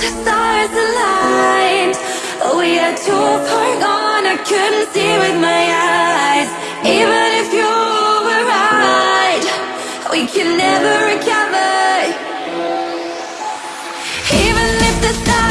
the stars aligned. We are too far gone, I couldn't see with my eyes. Even if you were right, we can never recover. Even if the stars